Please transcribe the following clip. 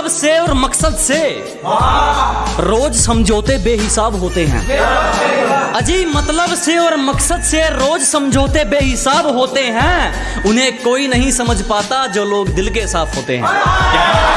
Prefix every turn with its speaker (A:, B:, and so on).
A: मतलब से और मकसद से। रोज समझौते बेहिसाब होते हैं। अजी मतलब से और मकसद से रोज समझौते बेहिसाब होते हैं। उन्हें कोई नहीं समझ पाता जो लोग दिल के साफ़ होते हैं।